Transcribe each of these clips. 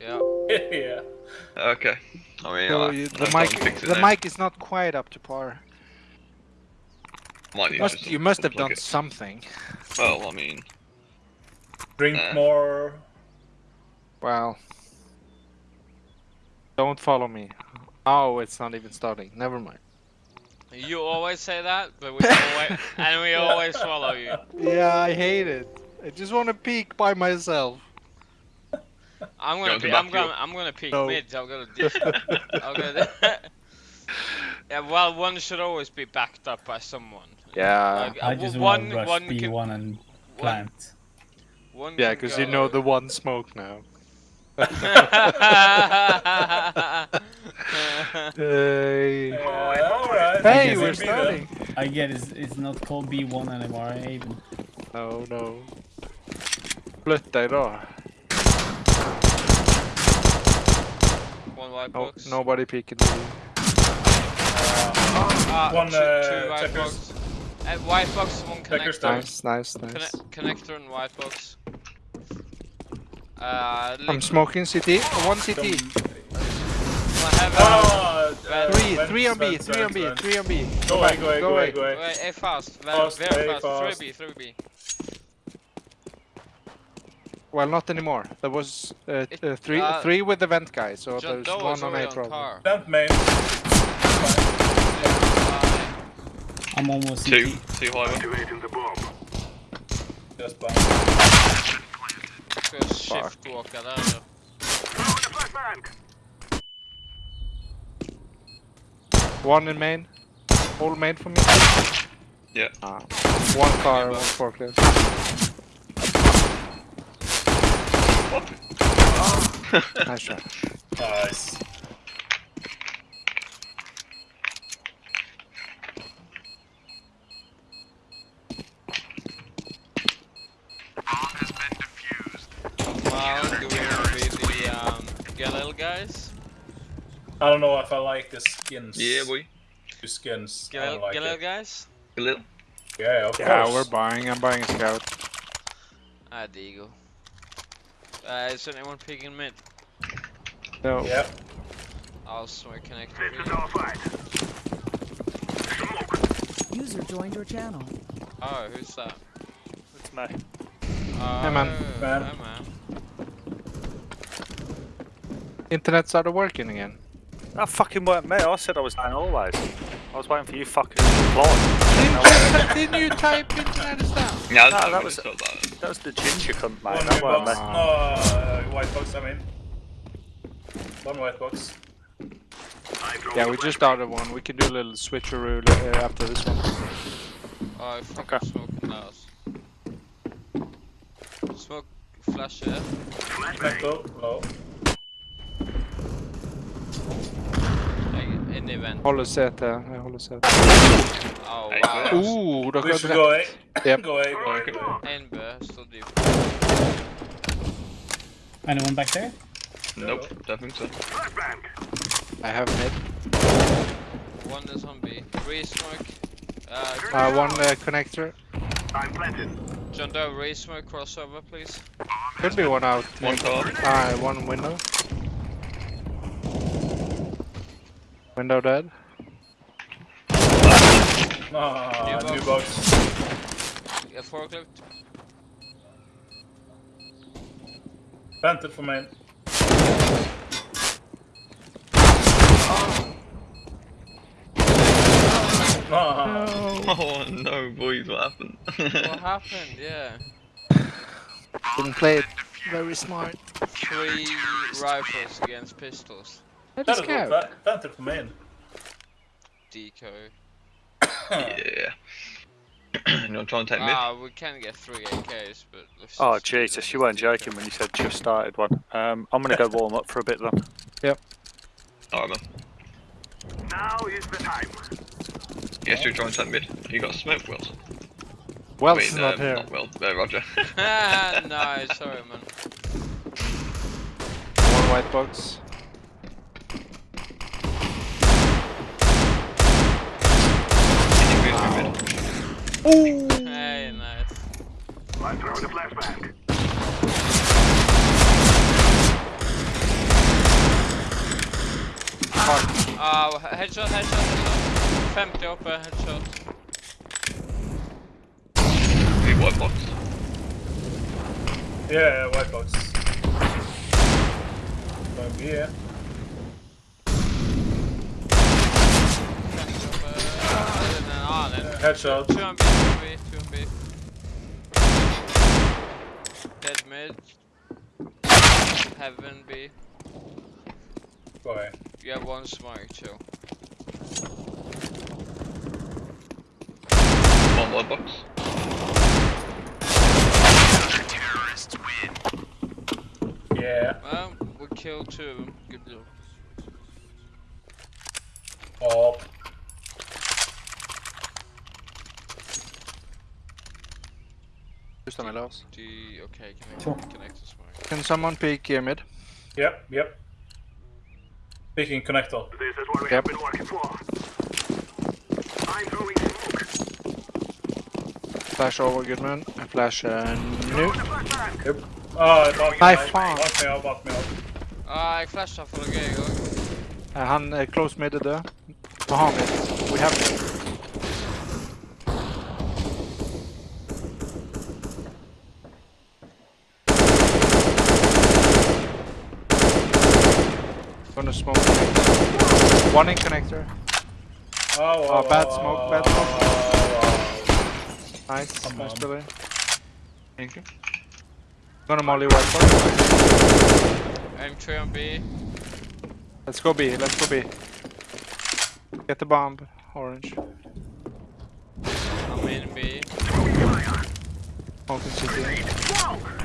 Yeah. yeah. Okay. I mean, So I, you, the mic, fix it the now. mic is not quite up to par. Might need to Must, you must have done it. something. Well, I mean, Drink Uh. more. Well, don't follow me. Oh, it's not even starting. Never mind. You always say that, but we always and we always follow you. Yeah, I hate it. I just want to peek by myself. I'm gonna Going to I'm gonna. I'm gonna peek No. mid. I'm gonna do. I'm gonna. yeah, well, one should always be backed up by someone. Yeah. Like, I uh, just one want to rush one B1 can and plant. one Yeah, because you know the one smoke now. Hey, Yeah, alright. hey we're starting. I get it's, it's not called B1 anymore, even. No, no. Flytta idag. One white No, box. nobody peeking. me. Ah, One, two, uh, two white checkers. box. Uh, white box, one connector. Nice, nice, nice. Conne- connector and white box. Uh, I'm smoking CT. One CT. I have a- Ah, uh, Three, vents, three on B, vents, three on B, vents. three on B. Go away, go away, Go go away, away. go away. A fast, very, Fast, very very fast. fast. 3B, 3B. Well, not anymore. There was uh, It- uh, three, uh, three with the vent guy, so John there's Doe one on already A on problem. car. Vent main. I'm almost two, CT. two high. Just bomb. Ska shift walka där då. One in main. All main for me. Yeah. Ah, one car, one forklift. Nice try. Nice. Well, do we want to be the um, Galil guys? I don't know if I like the skins. Yeah, boy. Two skins. Get Galil, don't like Galil it. guys? A little. Yeah, of Yeah, course. we're buying. I'm buying a scout. Ah, Digo. Uh, is anyone picking mid? No. Yeah. I'll swing connector. User joined your channel. Oh, who's that? It's me. Oh, Hey, man. Man. Hey, man. Internet started working again. That fucking weren't me. I said I was down always. I was waiting for you fucking to reply. Didn't you, didn't you type internet is down? Yeah, No, that was- That. That was the ginger cunt, mate. One That blue weren't box. me. No, uh, white box, I mean. One white box. Yeah, we just started one. We can do a little switcheroo uh, after this one. Oh, I think Okay. I'm smoking house. Smoke flash here. Metal, low. Like, in the event. Håller CT. Jag håller CT. Oh, Hey, wow. Ooh, då We sköt should go A. Yep. En står deep. Anyone back there? Nope, don't think so. I have mid. One is on B. Re-smoke. Uh, Uh, one uh, connector. John Doe, re-smoke crossover, please. Could be one out. One car. Ah, one window. Window dead. Ah, New new box. Yeah, forklift. Vented for main. Ah, Oh no, boys, what happened? What happened? Yeah. Didn't play it very smart. Three rifles against pistols. That that is is good. scout. Ve- Vented for main. Decoy. yeah. You want to try and take mid? Ah, we can get three AKs, but. let's Oh, Jesus, you weren't decoy. joking when you said just started one. Um, I'm going to go warm up for a bit then. Yep. Alright, man. Now is the time. Yes, you're trying to take mid. You got smoke, Wells. Wells Wait, is not um, here. Not Wells, uh, Roger. no, sorry, man. One white box. Ooh. Hey, nice. I'm throwing a flashbang. Fuck. Uh, ah, headshot, headshot, headshot. Femte op, eh, headshot. Hey, white box. Yeah, white box. Over here. Den är- ah, Headshot. 2 on B, 2 on B, 2 on B. Dead mid. Heaven B. Go away. You have one smoke, chill. One white box. Yeah. Well, we killed two of them. Good job. Oh. Just on my loss. Do you, okay, connect, Sure. connect the smoke. Can someone peek here mid? Yep, yep. Speaking connector. This is what we Yep. have been working for. I'm throwing smoke. Flash over Goodman. And flash uh, new. Throwing a flashbang. Yep. Ah, bak Nej, mig. fan. Bak mig av, bak mig av. Ah, jag flashar för att grejer igång. Uh, han uh, close mid är död. Vad? We have mid. Gonna smoke connector. One in connector. Oh, oh, Oh, bad oh, smoke, oh, bad oh, smoke. oh, Nice. Come nice on. Billy. Thank you. Gonna molly right box. I'm 3 on B. Let's go B, let's go B. Get the bomb, orange. I'm in B. Smoking city. Smoke.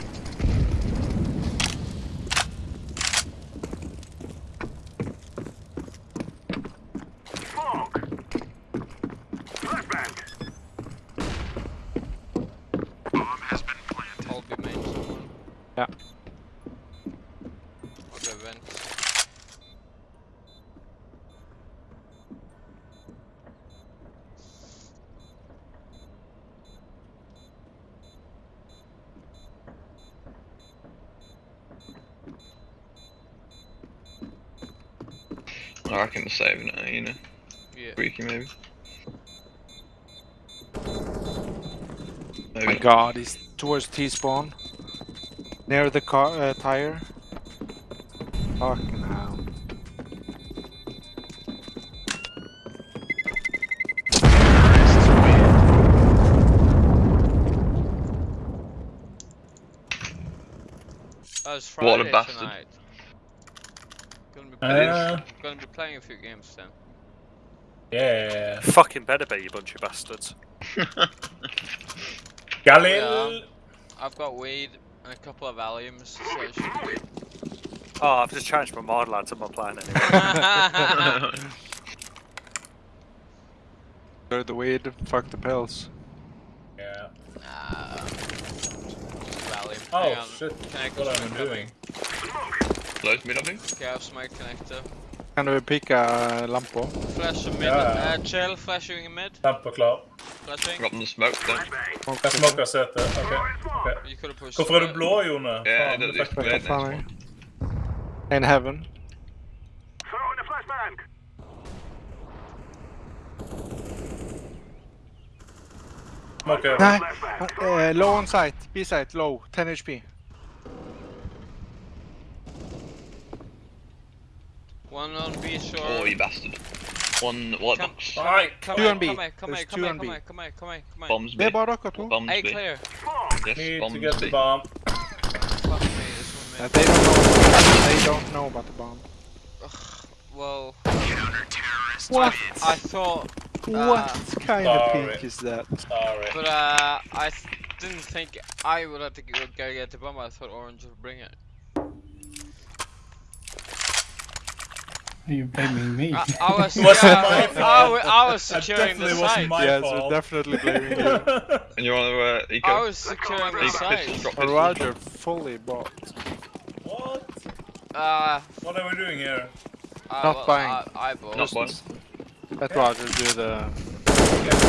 Flashbang. Hold B main someone. Yeah. Or the vent. I reckon we're saving it, you know. Yeah. Freaky maybe. Oh my Maybe. god, he's towards T spawn. Near the car uh, tire. Fucking hell. It's What a bastard. tonight. Gonna be. Uh, gonna be playing a few games then. yeah. Fucking better be, you bunch of bastards. Galil. Yeah. I've got weed and a couple of Valiums, so it should be. Oh, I've just changed my mod, lads. I'm not playing anymore. Go the weed, fuck the pills. Yeah. Nah. Valium. Oh, Hang on. shit. Connect What the am I doing? Close mid, I think. Okay, I have smoke connector. Kan du pika lampo? Flash mid. Yeah. Uh, chill, flashing in mid. Lampa klar. Flashing. Got them the smoke then. Flashbang. Jag smokar sätet. Okej. okej. You could have pushed. Varför är du mid. blå Jone? Ja, Fan, det- det det- fuck det- mig. Vad fan är det? In heaven. Throwing a flashbang. Smokar. Nej, Flashbang. uh, low on sight. B site, low. 10 HP. One on B shore. Oh, you bastard. One white Come- box. Nej. Come Two here, on B. come here, come There's here, two come here, on come B. here, come here, come here, come here. Bombs Det B. är bara dere to. Bombs A B. clear. Yes, Need to bombs get the B. bomb. Fuck me, this one Uh, mid. they don't know. They don't know about the bomb. Well, What? I thought, What kind of sorry. peak is that? Sorry. but uh, I didn't think I would have to go, go get the bomb. I thought Orange would bring it. You blaming me? I, I was, yeah, my I, fault. wa- I was securing the site. my yes, fault. we're definitely blaming you. And you want to uh, eco? I was securing the site. pistols, drop pistols. Roger fully bought. What? Uh, What are we doing here? I, Not well, buying. I, I bought. Not one. Let Roger do the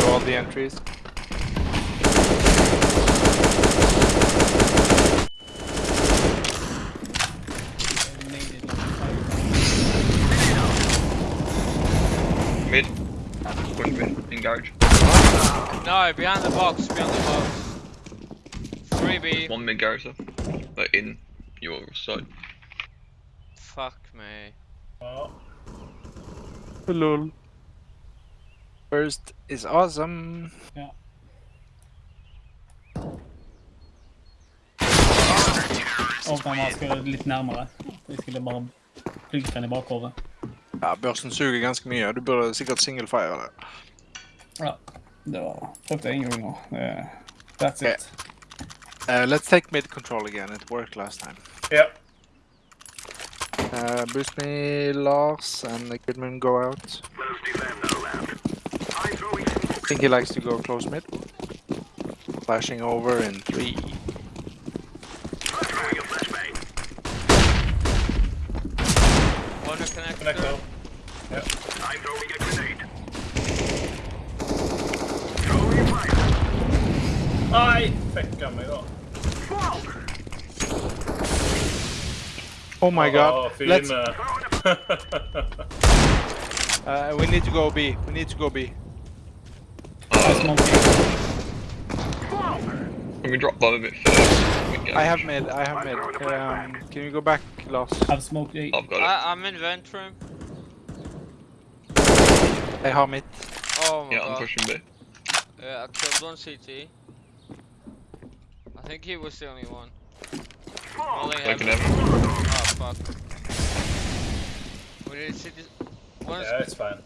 do all the entries. I made it like five times. Garage. No, behind the box, behind the box. 3B. One mid garage though. Like in your side. Fuck me. Oh, Lol. First is awesome. Åpna masker litt nærmere. Jeg skulle bare plugge den i bakhodet. Ja, børsen suger ganske mye. Du burde sikkert singlefire det. Ja. Det var prøvde jeg en gang nå. Det- That's it. Uh, let's take mid control again. It worked last time. yeah. Uh, boost me, Lars, and the Kidman go out. Let's defend our land. I'm throwing I think he likes to go close mid. Flashing over in three. Throwing a flashbang. One connector. Connect though. I'm throwing a grenade. Throwing fire. Nei! Fucka meg, da. Oh my Åh, god. fin, Let's. Uh, we need to go B. We need to go B. Can we drop bomb a bit first? I have mid. I have mid. Um, can you go back, Lars? I've smoked A. I've got it. I, I'm in vent room. I have mid. Oh my yeah, I'm god. pushing B. Yeah, I killed one CT. I think he was the only one. Only Like heaven. never. Oh fuck. We did see this. One's, yeah, it's fine.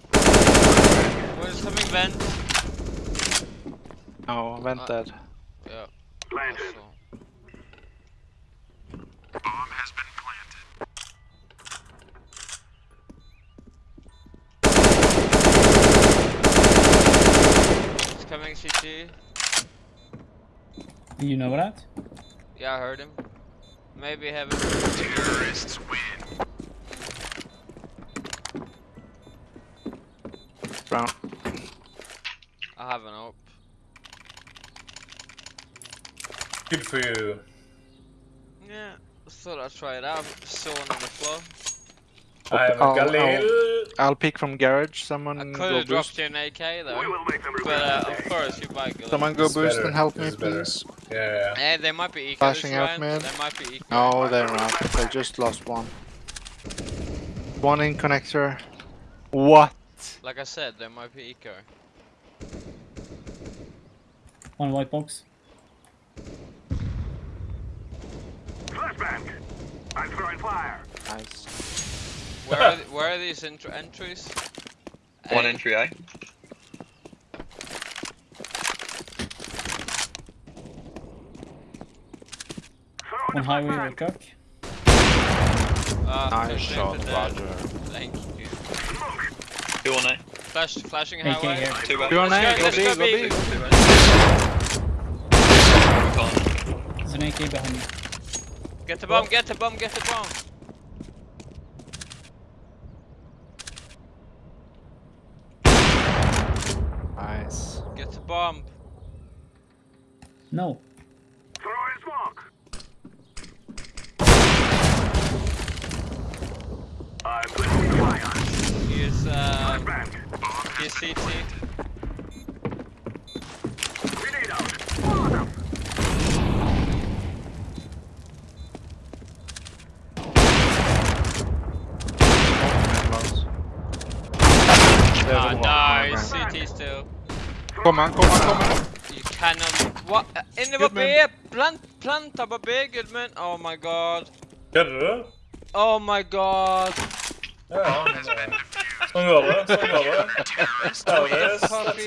one's coming vent. Oh, vent Uh, dead. Yeah. Banfield. Bomb has been planted. So. He's coming CT. You know that? Yeah, I heard him. Maybe heaven. Brown. I have an op. Good for you. Yeah. Thought I'd try it out. Saw one on the floor. I am I'll- Galil. I'll pick from garage. Someone I go could have dropped boost. you an AK We though. will make them But uh, of course, you buy good. Someone go It's boost better, and help me, better. please. Yeah, yeah. Eh, they might be eco Flashing out, round. man. They might be eco. No, they're not. They just lost one. One in connector. What? Like I said, they might be eco. One white box. Flashbang. I'm throwing fire. Nice. Where are, th- where are these entr entries? One Eh, entry A. Throwing On a highway flashbang. with cock. Uh, Nice shot. Roger. Thank you. Two on A. Flash, flashing AK highway. here. Two A. Go on Let's A, go, go let's B, go go B. B. Two A. We can't. There's an AK behind me. Get the bomb, get the bomb, get the bomb. Nice. Get the bomb. No. Throwing smoke. I'm throwing fire. Use uh, Flashbang. use CT. Grenade out. Follow them. Ah, nice. CT still. Kom an, kom an, kom an. You cannot. What? Uh, In the B. Goodman. Plant, planta på B, Goodman. Oh my god. Kødder du? Oh my god. Ja, men det- Sånn går det. Sånn går det. That's how it is. That's how it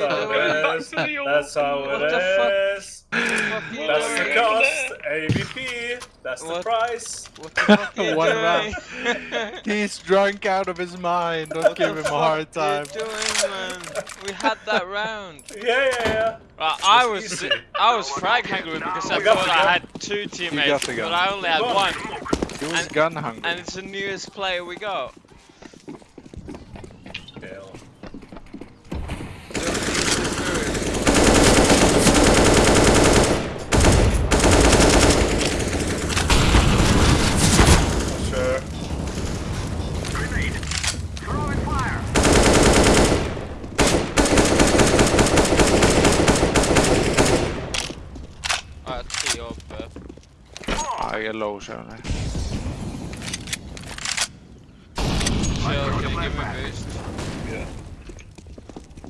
is. That's how What the fuck? is. What you That's the cost. AVP. That's the price. What the fuck you One doing? round. He's drunk out of his mind. Don't What give him a hard fuck you time. doing, man? We had that round. Yeah, yeah, yeah. Well, I was easy. I was frag hungry because I thought I had two teammates, but. I only had one, He was And- gun hungry. and it's the newest player we got. Yeah. Sure. Grenade. Throwing fire. I get low, shall I? Chill, can you give me a boost? Yeah.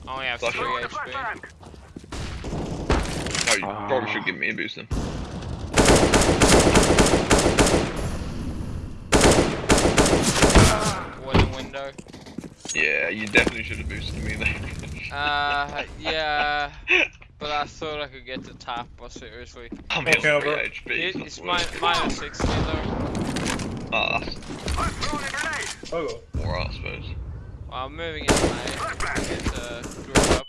I only have Flash 3 it. HP. Oh, you Ah. probably should give me a boost then. Wooden window. Yeah, you definitely should have boosted me then. Uh, yeah. But I thought I could get the top, but seriously. I'm Okay, here over. HP. It, it's worth mi it. minus 60 though. Ah, that's Oh, alright, I suppose. Well, I'm moving in now. Get uh, drop up.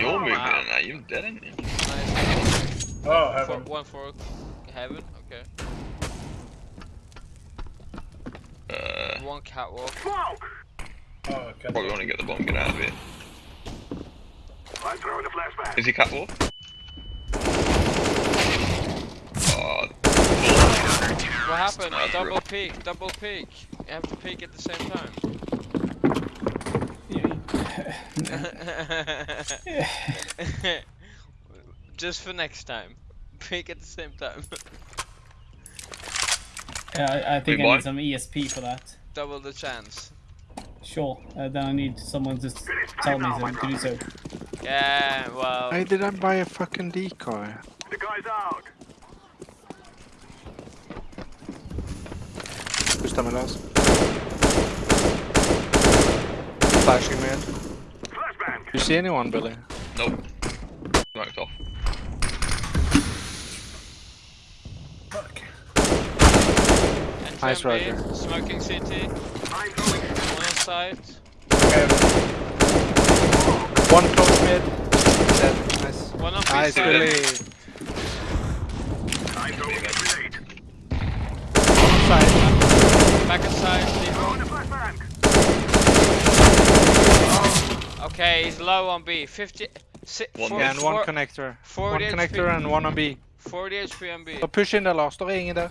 You're moving wow. in now, you're dead, ain't you? Nice. oh, For, heaven. one for heaven. Okay. Uh, One catwalk. Oh, okay. probably want to get the bomb, get out of here. I'm throwing a flashbang. Is he catwalk? Oh, What happened? Sniper. Double peek. Double peek. You have to peek at the same time. Just for next time. Peek at the same time. Yeah, I, I think Wait, I what? need some ESP for that. Double the chance. Sure. Uh, then I need someone to tell me to do so. Yeah, well. Why did I buy a fucking decoy? The guy's out. Pusta med lös. Flashing mid. Flashbang. Do you see anyone, Billy? nope. Smoked off. Fuck. And Nice, Roger. Smoking CT. I'm throwing One on site. Okay, One close mid. Dead. Nice. One on B Nice, side. Billy. I'm throwing a grenade. Side. Back inside. Throwing Default. a flashbang. Oh. Okay, he's low on B. 50. Si, One four- Yeah, and one four- connector. 40 One HP. connector and one on B. 40 HP on B. Så push in där Lars, står ingen där.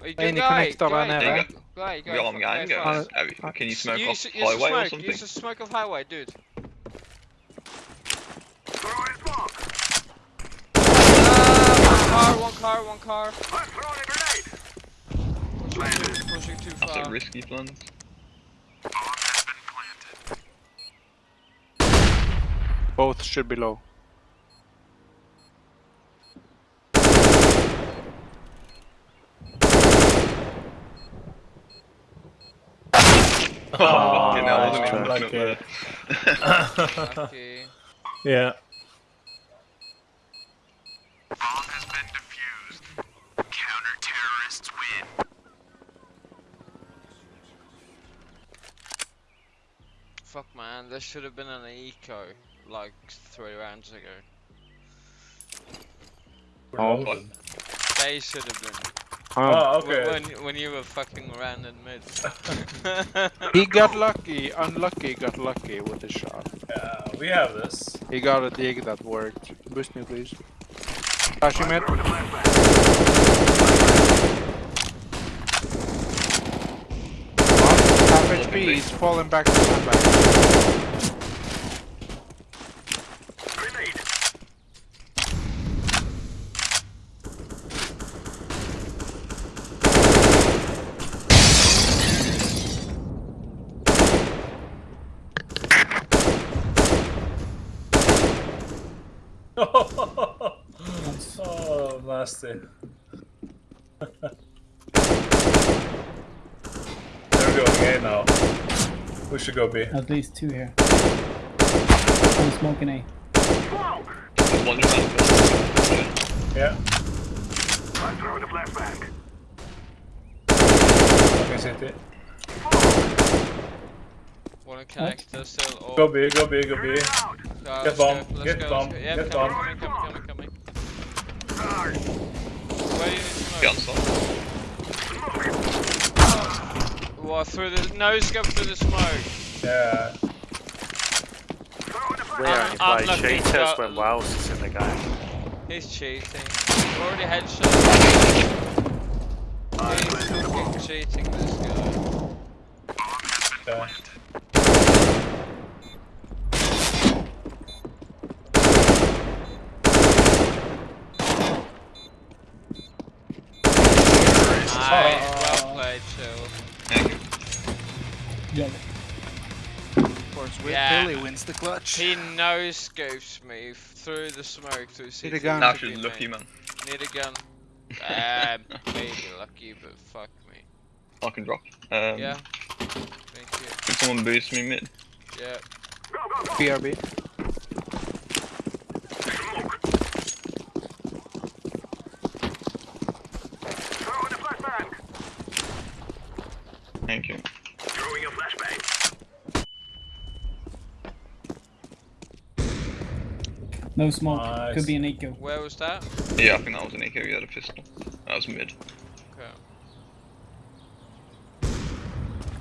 Wait, Any guy, connector guy, där guy, nere? guy, guy, We got him, guy, guy, guys. you- Can you uh, smoke off Use, use the highway or something? Use the smoke of highway, dude. Throwing smoke. Ah, one car, one car, one car. I'm throwing a grenade. Pushing, pushing too That's far. a risky plans. Both should be low. Oh, fucking hell, nice wasn't even Lucky. Lucky. yeah. Fuck man, This should have been an eco like three rounds ago. Oh. What? They should have been. Oh, Wh- okay. When when you were fucking around in mid. He got lucky, unlucky got lucky with the shot. Yeah, we have this. He got a dig that worked. Boost me please. Flashing mid. Throwing a flashbang. Half HP, he's falling back to sandbag. Grenade. oh, nasty. They're going A now. We should go B. At least two here. I'm smoking A. One just around the corner. Yeah. I'm throwing a flashbang. Okay, city. Wanna connect us still? Or Go B, go B, go B. Uh, Get bomb, go, get go, bomb, go. Yeah, get coming, bomb. coming, coming, coming, coming. Where do you need to on site. Smoke? What, through the... No scope through the smoke. Yeah. Throwing a We flashbang. only uh, I'm play cheaters when Wells is in the game. He's cheating. Already headshot. He's fucking cheating, this guy. Okay. Yeah. Billy wins the clutch. He no scopes me through the smoke through Need a CT. gun. Actually, lucky man. Need a gun. um, maybe lucky, but fuck me. I can drop. Um, Yeah. Thank you. Can someone boost me mid? Yeah. Go, go, go. BRB. Smoke. Throw in a flashbang. Thank you. Throwing a flashbang. No smoke. Nice. Could be an eco. Where was that? Yeah, I think that was an eco. He had a pistol. That was mid. Okay.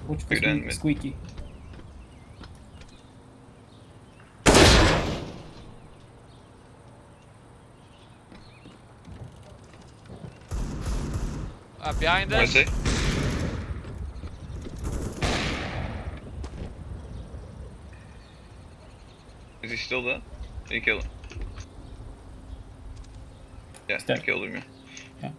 Watch for Good squeak- mid. squeaky. Uh, behind us. is he? Is he still there? Did you kill him? Yeah, He's you dead. killed him, yeah.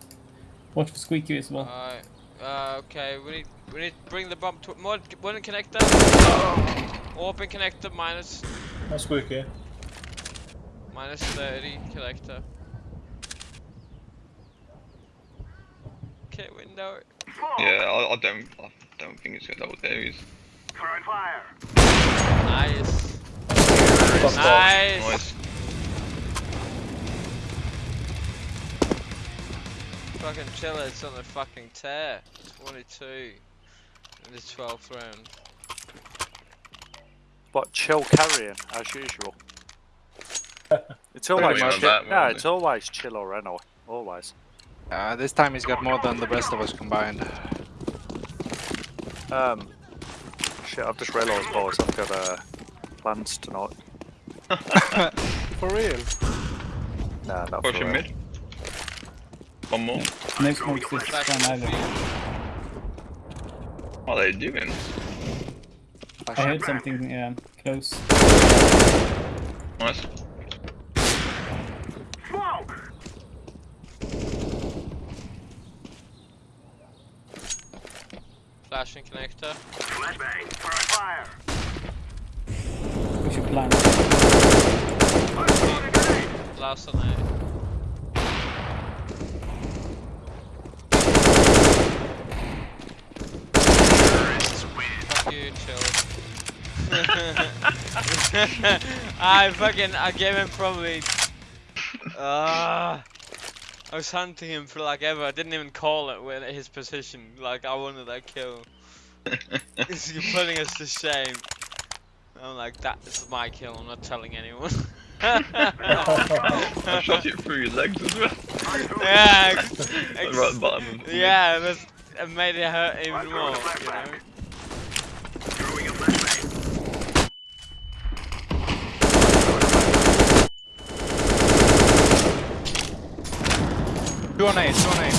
Watch for squeaky as well. Alright. Uh, okay, we need we need to bring the bomb to more one connector. Open connector minus No squeaky. minus thirty connector. Okay, window. Yeah, I, I don't, I don't think it's that was there. He's Throwing fire. Nice. Nice. nice. Fucking chill, it's on the fucking tear. 22 in the 12th round. But chill carrying, as usual. It's always Pretty chill. that, Yeah, wasn't it's always chill or Reno. Always. Uh, this time he's got more than the rest of us combined. Um, shit, I've just realised, boys, I've got uh, plans tonight. For real? Nah, not Push for real. mid. One more. No smoke this Back time to the either. field. What are they doing? I heard something yeah, close. Nice. Smoke. Flashing connector. Flashbang. Throwing fire. We should plan. I'm throwing a grenade. Last on it. Fuck you, chill. I fucking I gave him probably. Ah. I was hunting him for like ever. I didn't even call it when his position. Like I wanted that kill. You're putting us to shame. I'm like, that's my kill. I'm not telling anyone. I shot it through your legs as well. yeah, ex- right at the bottom of the yeah, that's, it made it hurt even more. You know. Throwing a flashbang. Two on A, two on A.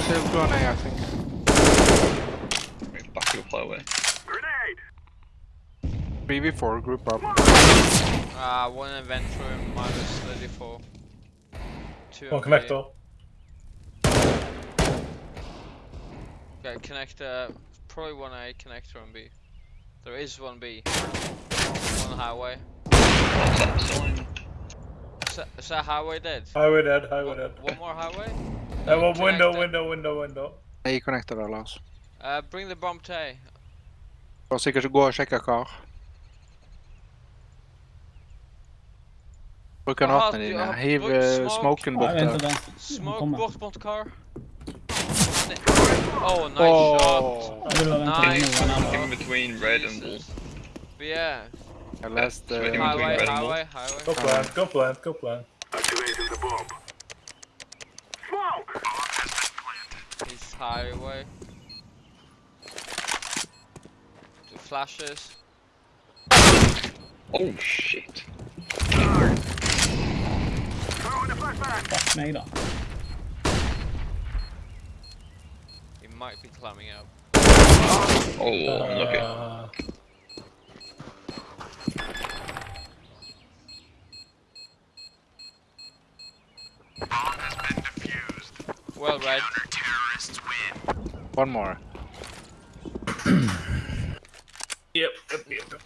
Still two on A, I think. Wait, Back to the away. Grenade. 3v4 group up. Ah, uh, one event room minus 34. Two One on connector. Okay, connector. Probably one A connector on B. There is one B. One highway. What's that sign? Is that, is that highway dead? Highway dead, highway dead. one more highway? Uh, well, window, Connector. window, window, window. A connector allows. Uh, bring the bomb to A. Kan sikkert gå go sjekke kar. Bruk granatene du dine. har Hiv brukt eh, smoke. smoken Ja, bort vänta, der. vänta. Smoke kommer. bort mot car. Oh, nice Åh, Jag vill bara Nice. in nu. han har- between red and blue. Yeah, Jeg leste Så vet jeg eh, ikke highway, highway, highway. Go plant, go plant, go plant. Activating the bomb. Smoke. He's highway. Two flashes. Oh shit. Throwing a flashbang. Fuck mig då. He might be climbing up. Oh, unlucky. Uh, Well read. One more. Yep, yep, yep.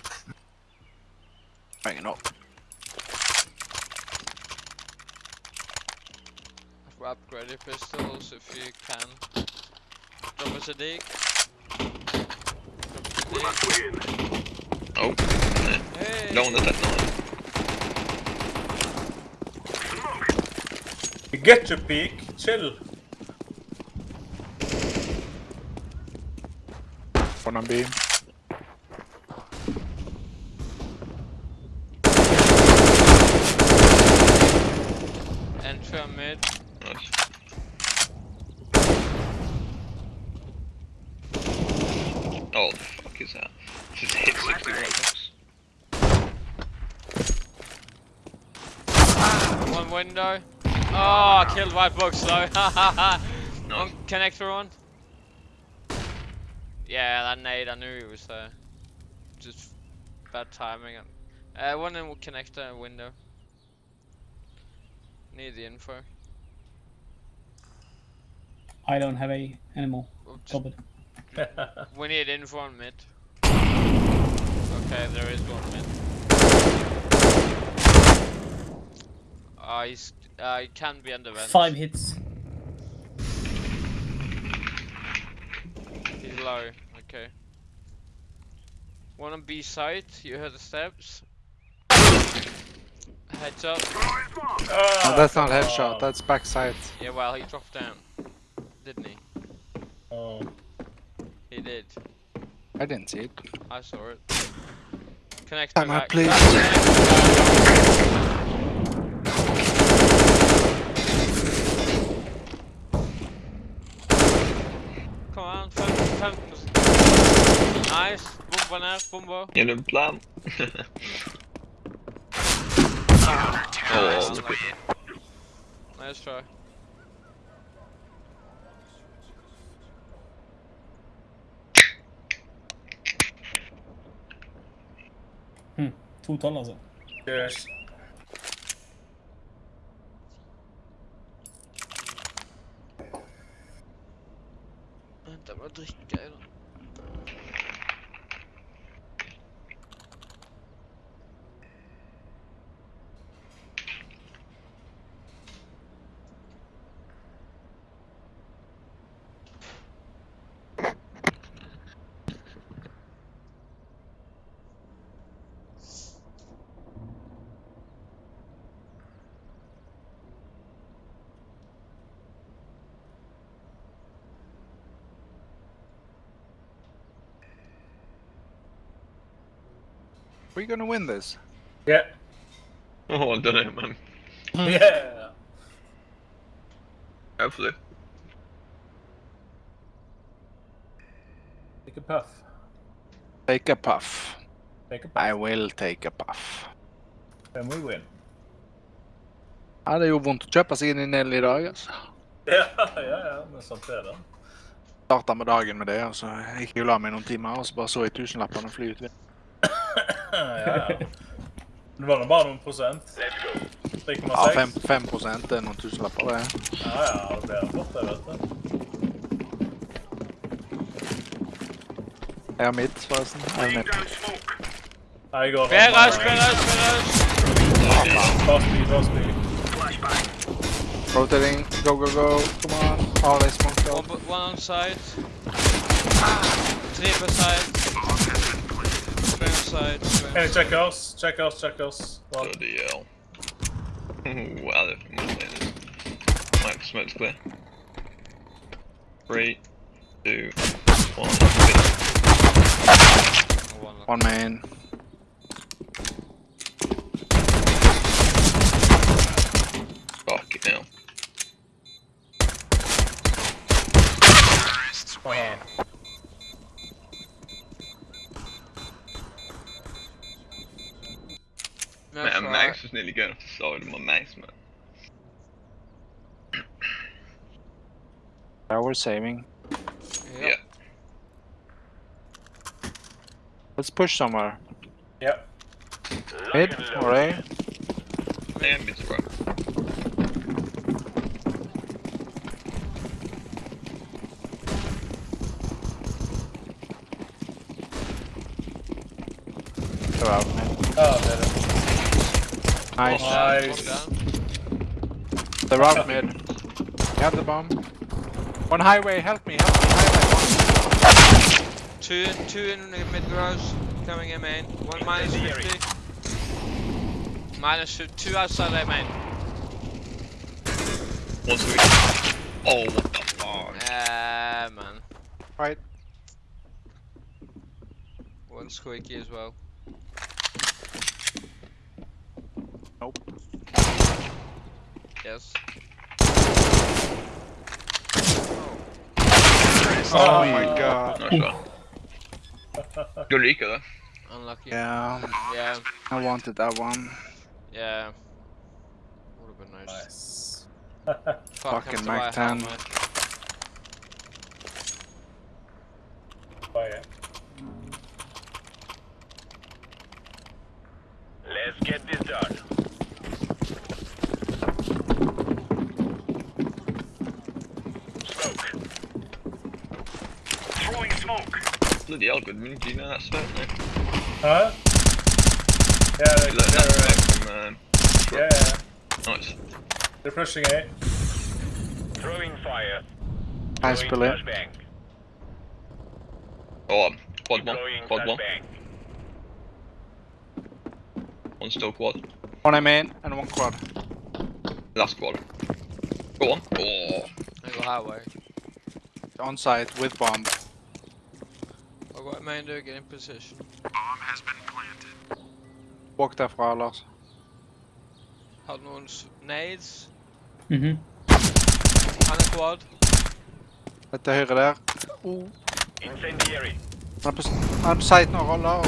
Hanging up. Upgrade your pistols if you can. Drop us a dig. We Drop must us a win. Oh. Hey! no one at that time. You get your peak, chill. One on B. Entry on mid. Nice. Oh, the fuck is that? Just hit 61 bucks. One window. Oh, I killed white box though. One connector on. Yeah, that nade, I knew he was there. Just bad timing. Uh, one in connector window. Need the info. I don't have a animal. Stop it. We need info on mid. Okay, there is one mid. Ah, he's uh, he can be under vent. Five hits. Low. Okay. One on B side. You heard the steps. Heads up. No, that's not come headshot. on. That's backside. Yeah, well, he dropped down, didn't he? Oh. He did. I didn't see it. I saw it. Connect Time to out, back. please. Come on, 50, 50. Nice. Bomba ner, bomba. Gjennom plan. Nice, oh, unlucky. Nice try. To tolv, altså. Cheers. unterricht We're gonna win this. Yeah. oh, I don't know, man. Yeah. Hopefully. Take a puff. Take a puff. Take a puff. I will take a puff. Then we win. Ja, det gjorde vondt å kjøpe seg inn i Nell i dag. altså. Ja, ja, ja. Men sånt er det. Starta med dagen med det, og så gikk jeg og la meg noen timer, og så bare så jeg tusenlappene fly ut. Ja, ja. Det var nå bare noen prosent. 3,6. Ja, 5, 5 det er noen tusenlapper, det. Ja, ja. Det blir fort, det, vet du. Jeg har mitt, forresten. Jeg har mitt. Down smoke. Jeg går Spel rush, spel rush, spel rush! Bare speed, bare speed. Rotating. Go, go, go. Come on. Oh, they smoked One, out. bu- one on side. Three per side. Three on side. Three on Hey, check us, check us, check us. One. Bloody hell. wow, they're from Mike, smoke's clear. Three, two, one. One. One man. Fuck it now. Aha. That's man, Max was nearly going off the side of my Max, man. Now we're saving. Yep. Yeah. Let's push somewhere. Yep. Mid, alright. And it's right. Out, oh, Nice. Nice. Down. They're out mid. Got the bomb. One highway, help me, help me, highway. Two, two in the mid garage, coming in main. One minus 50. Minus fif- two outside their main. One sweet. Oh, what the fuck? Yeah, man. Right. One squeaky as well. Nope. Yes. Oh, oh, oh my god. Nice shot. Good Rico though. Unlucky. Yeah, Yeah. I wanted that one. Yeah. Would have been nice. Nice. Fuck, Fucking have to Mac 10. helmet. Vad är det? Let's get this done. Smoke. Throwing smoke. Bloody hell, good mini Gina, that's it, mate. Huh? Yeah, they're, Look, that's they're, back from, um, yeah, yeah. nice. they're pushing A. Throwing fire. Nice Throwing bullet. flashbang. Oh, um, quad one, quad one. flashbang. One still quad. One I'm in and one quad. Last quad. Go on. Oh, I go highway. On site with bomb. I'll go main door, get in position. Walk derfra, Lars. Har du noen s- nades? Mhm. Han er quad. Litt til høyre der. Oh. Incendiary. Han er på, han er på site nå, roller. og-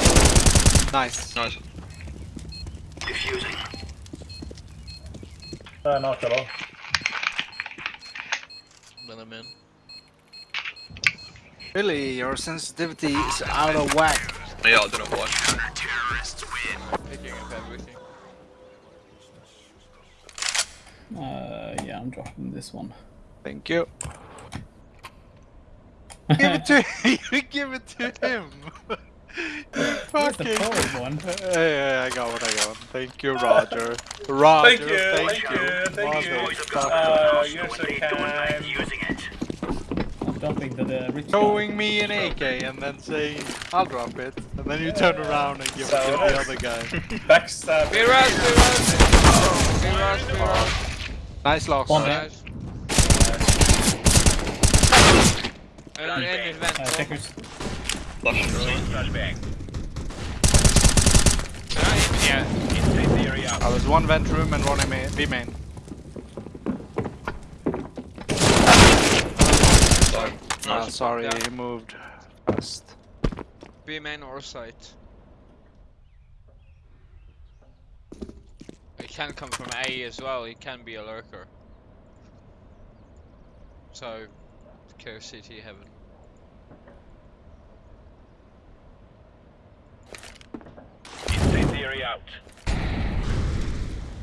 Nice. nice. Diffusing. Det är knockad då. Den er min. Billy, your sensitivity is out of whack. Yeah, I don't know why. Picking. Uh, yeah, I'm dropping this one. Thank you. Give it to you. Give it to him. Where's the Fucking. forward one? Hey, I got one. I got one. Thank you, Roger. Roger. Thank you, thank you, thank you. Motherfucker. Uh, you're so kind. Using it. I'm the, the rich guy. Me an AK and then saying, I'll drop it. And then you turn around and give it to the other guy. Backstab. Be rush, be rush! Be rush, be rush. Nice loss. One Nice. En, en in vent. Uh, checkers. Flashing flashbang. Ja, in, ja. Incendiary out. I was one vent room and one MA, B main. Sorry. Ah, Nice. sorry, Yeah. he moved fast. B main or site. He can come from A as well, he can be a lurker. So, kill CT heaven. Incendiary out.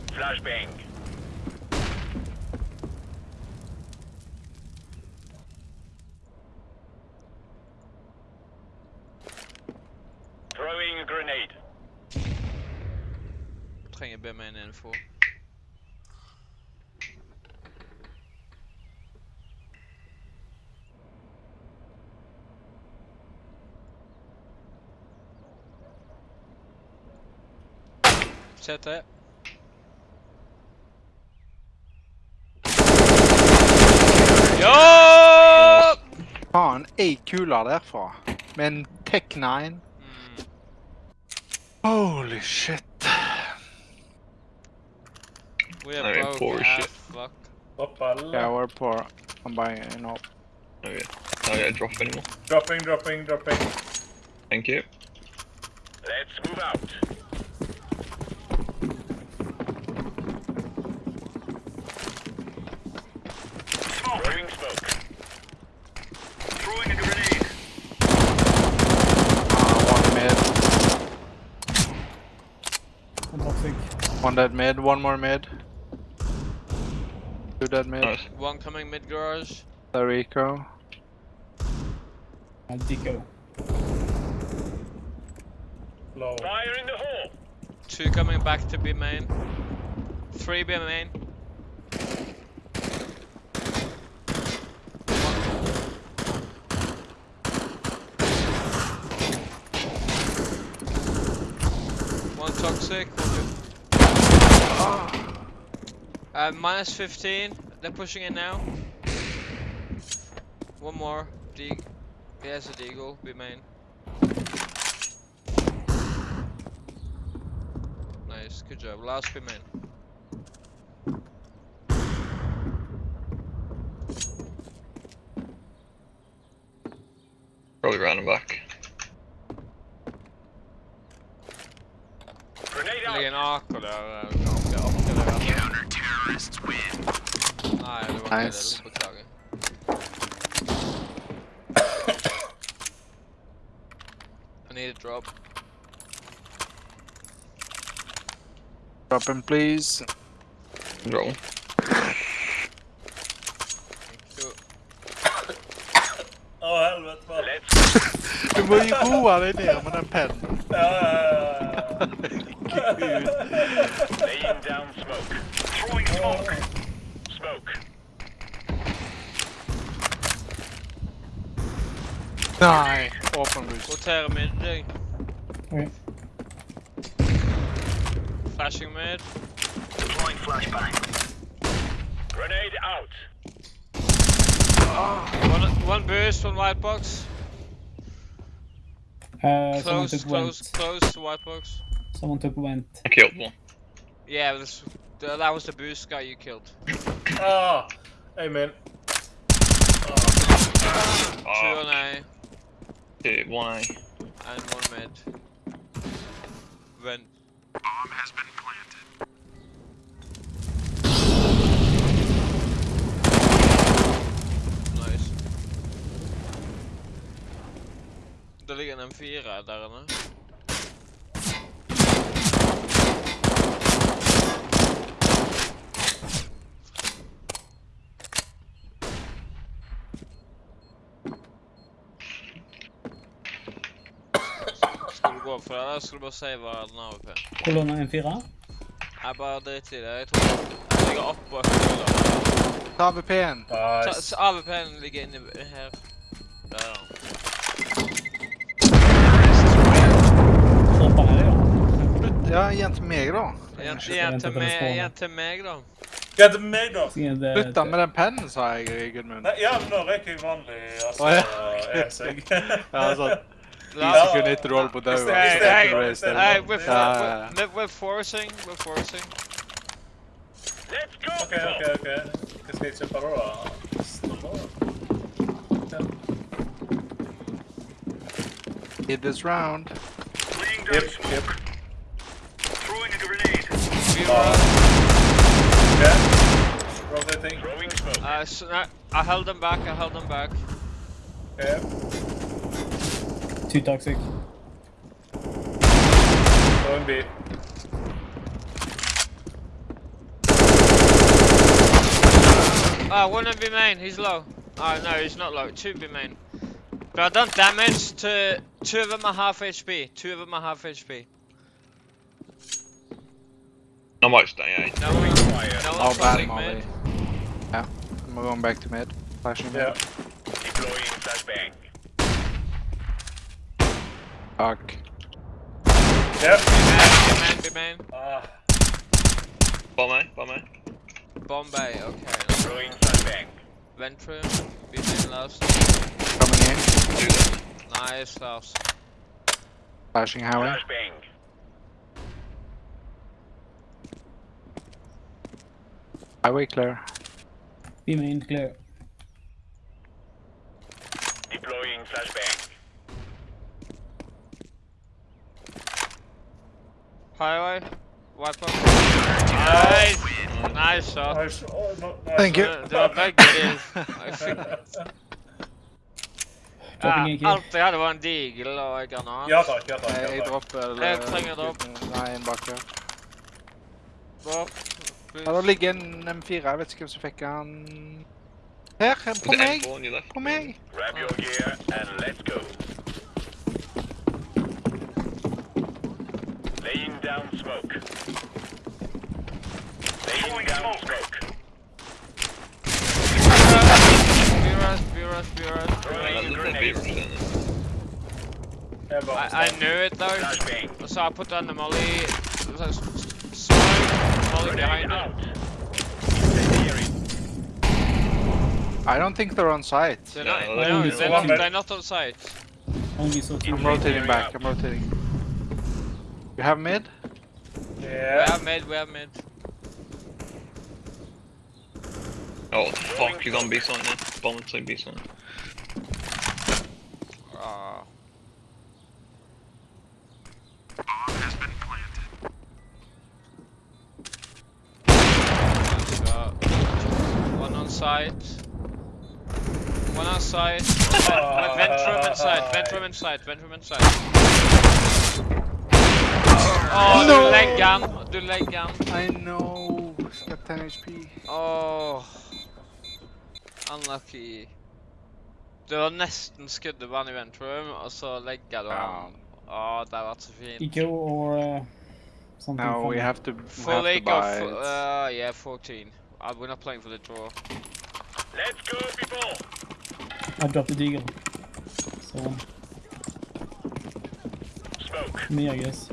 Flashbang. Throwing a grenade. Trenger B main info. CT. Ja! Faen, ei kula derfra. Med en Tec 9. Holy shit. We I are mean, broke poor as shit. fuck. Yeah, we're poor. I'm buying, you know. Okay. I don't drop anymore. Dropping, dropping, dropping. Thank you. Let's move out. Smoke. Throwing smoke. Throwing a grenade. Uh, one mid. I'm toxic. One dead mid, one more mid. Two dead mid. Nice. One coming mid garage. The Rico. Uh, Dico. Low. Fire in the hole. Two coming back to B main. Three B main. One toxic. One. Uh, minus 15. They're pushing in now. One more. D. There's a deagle. B main. Nice. Good job. Last B main. Probably running back. Grenade Det ligger out. en AK der. eh, Ganske artig det der. Counter-terrorists win. Nei, det var Nice. ikke det. Beklager. I need a drop. Drop him, please. Roll. Jo. Å, helvete, mann. Let's Du må ju roa dig ner med den pennen. Ja, ja, ja, ja. laying down smoke. Throwing smoke. Smoke. Nej, open boost. Rotere mid deg. Ok. Flashing mid. Deploying flashbang. Grenade out. One, one boost, one white box. Uh, someone Close, took close, vent. close to white box. Someone took vent. I killed one. Yeah, this, th- that was the boost guy you killed. Ah, amen. Two Oh, on A two, one A. and one mid. Vent. Bomb has been planted. Nice. Det ligger en M4 der er inne. Gå for det, eller skal du bare save den AWP? Kolonna M4. Jeg bare drit i det. Jeg tror jeg ligger oppå høyre. Ta AWP-en. Ta- Nice. så AWP-en ligger inni her. Der er den. Hoppa ned, ja. Ja, igen till mig då. Igjen, skal igjen, vente til på det meg, spånet. igjen til meg, da. Hva heter meg, da? Skal det- Sluta med den pennen sa jag Gudmund. Nei, ja, men nå røyker jeg vanlig, altså, Å, ja. e-seg. Ja, så La, Ja. kunde inte roll på Istället- döva. Hey, istället- hey, istället- istället- hey, we're, forcing, we're forcing. Let's go. OK, OK, OK. Hva skal jeg kjøpe da? da? Hit this round. Yep, yep. Throwing a grenade. We Ah. were, OK. Rotating. Throwing smoke. uh, so, no, I held them back, I held them back. OK. Two toxic. Going B. Ah, one of B main, he's low. Oh no, he's not low, two B main. But I've done damage to, two of them are half HP, two of them are half HP. Not much dang A. No one, no Oh, bad holding Molly. mid. Yeah. I'm going back to mid. Flashing mid. Deploying flashbang. Fuck. Ja. B main, B main, Ah. Bomb A, bomb A. Bombay, okay. Throwing flashbang. Ventrum, B main last. Coming in. Do. Nice last. Flashing highway. Flashbang. Highway clear. B main clear. Highway, white box. Nice! Nice shot. Nice. Oh, no, nice. Thank you. Det, det var begge de. Jeg fikk Dropping ja, AK. alt jeg hadde var en digel og en granat. Ja takk, ja takk. Nej, Ja, jag takk. droppar. Jag tränger dropp. Nej, en backa. Bra. Ja, då ligger en M4. Jag vet inte vem som fick han. Här, på mig. M4 on your left? På mig. Grab your gear and let's go. Laying down smoke. Laying down smoke. I, I knew it though, so I put down the molly, smoke, molly behind it. I don't think they're on site. They're not, no, they're, not, they're not on site. I'm rotating back, I'm rotating. You have mid? We have mid, we have mid. Oh, what the fuck, he's on B site now. Bomb inside B site. Uh, one shot. One on site. One on site. Vent- Ventrum inside, Ventrum inside, Ventrum inside. Oh, No. du leg gun, du leg gun. I know. He's got 10 HP. Oh. Unlucky. Du har nesten skuddet vann i ventrum, og så legger du han. Åh, det har vært så fint. Eco or uh, something Now we have to, we Full have to buy it. uh, yeah, 14. Uh, we're not playing for the draw. Let's go, people. I dropped the deagle. So Smoke. me, I guess.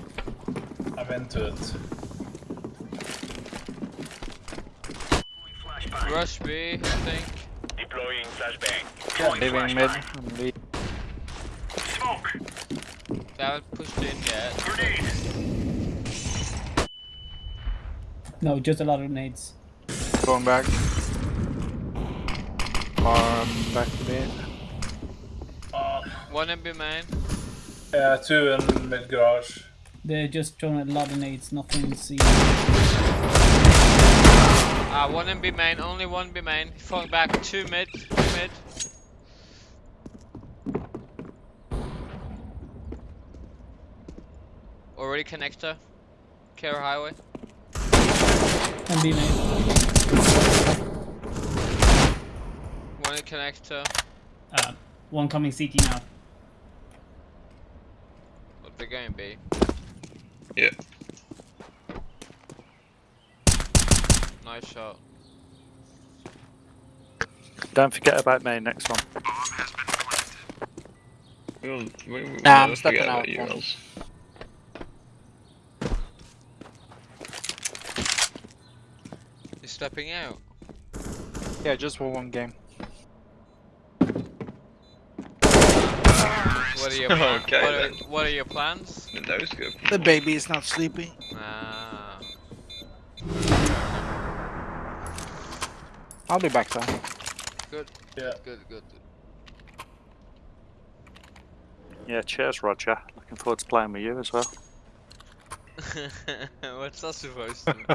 I'm into it. Rush B, I think. Deploying flashbang. Yeah, leaving mid. flashbang. I'm leaving. Smoke. They haven't pushed in yet. Grenade. No, just a lot of nades. Going back. Um, back to bed. Uh, One in B main. yeah, two in mid garage. They're just throwing a lot of nades, nothing C. Ah, one in B main, only one B main. Falling back, two mid, two mid. Already connector. Care highway. And B main. One in connector. Uh, one coming CT now. What they're going B. Yeah. Nice shot. Don't forget about me next one. We will, we, we Nah, I'm stepping out you, one. Els. You're stepping out. Yeah, just for one game. What are your plans? Okay, what, are, what are your plans? The nose go. The baby is not sleeping. Ah. I'll be back though. Good. Yeah. Good, good. Yeah, cheers, Roger. Looking forward to playing with you as well. What's that supposed to mean?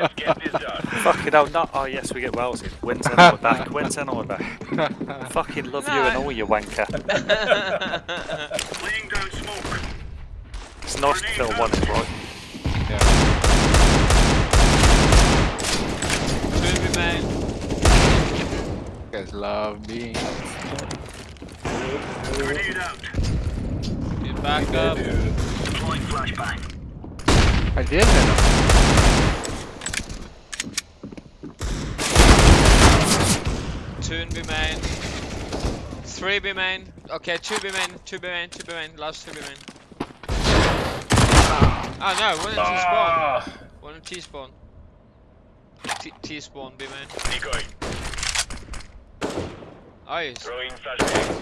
Let's get this done. Fucking hell, not. Oh, yes, we get Wells in. Wins in order. Wins in order. Fucking love you and all, you wanker. Laying down smoke. It's nice to feel one is right. Two be main. You guys love being. Grenade out. Get back up. Deploying flashbang. I did hit. Two in B main. Three B main. Okay, two B main, two B main, two B main. Last two B main. Oh no, one in T spawn. Ah, One in T spawn. T, T spawn B main. Decoy. Nice. Throwing flashbang.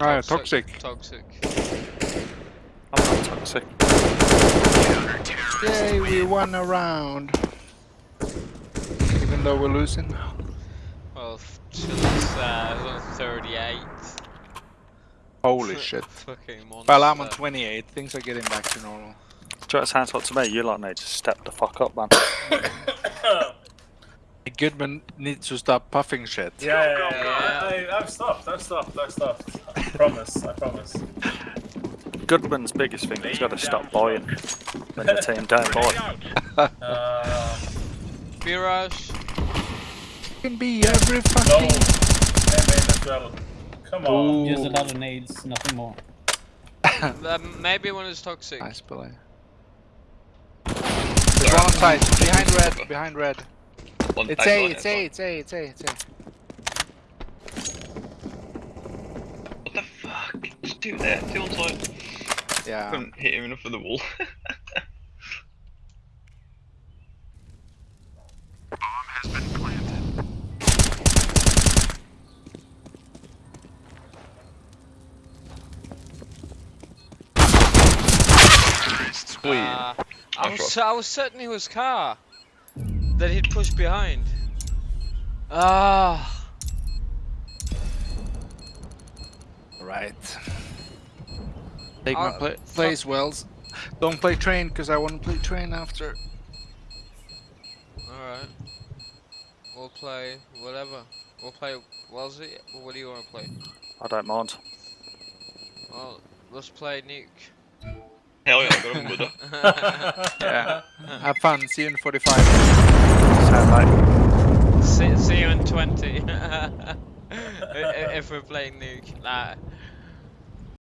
Alright, toxic. Toxic. I'm not toxic. Yay, we won a round. Even though we're losing. Well, f- Chilla's uh, 38. Holy shit. Fucking. Well, I'm on 28. Things are getting back to normal. Do you know what it sounds like to me? You lot need to step the fuck up, man. Goodman needs to stop puffing shit. yeah, yeah, go, yeah. go. I, I've stopped. I've stopped. I've stopped. I promise. I promise. Goodman's biggest thing, is he's got to stop buying when the team don't buy. out. Uh, B. Can be every fucking. Yeah, main as well. Come on. Just a lot of nades, nothing more. Um, maybe one is toxic. Nice play. There's one on site. Behind red. Behind red. One It's I A. got It's. A. It's A. It's A. It's A. What the fuck? Just two there, two on site. Yeah. Couldn't hit him enough for the wall. Sweet. Uh, I Nice was, I was certain it was car that he'd push behind. Ah. Right. Take Uh, my pla place, Wells. Don't play train, because I want to play train after. Alright. We'll play whatever. We'll play Wellesley. What do you want to play? I don't mind. Well, let's play Nuke. Hell yeah, I got him with her. Yeah. Have fun. See you in 45. Sound like see, see you in 20. I- i- if we're playing Nuke. Nah,